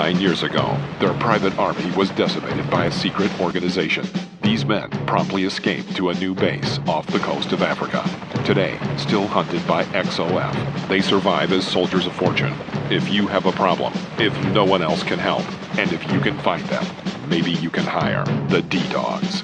Nine years ago, their private army was decimated by a secret organization. These men promptly escaped to a new base off the coast of Africa. Today, still hunted by XOF, they survive as soldiers of fortune. If you have a problem, if no one else can help, and if you can find them, maybe you can hire the D-Dogs.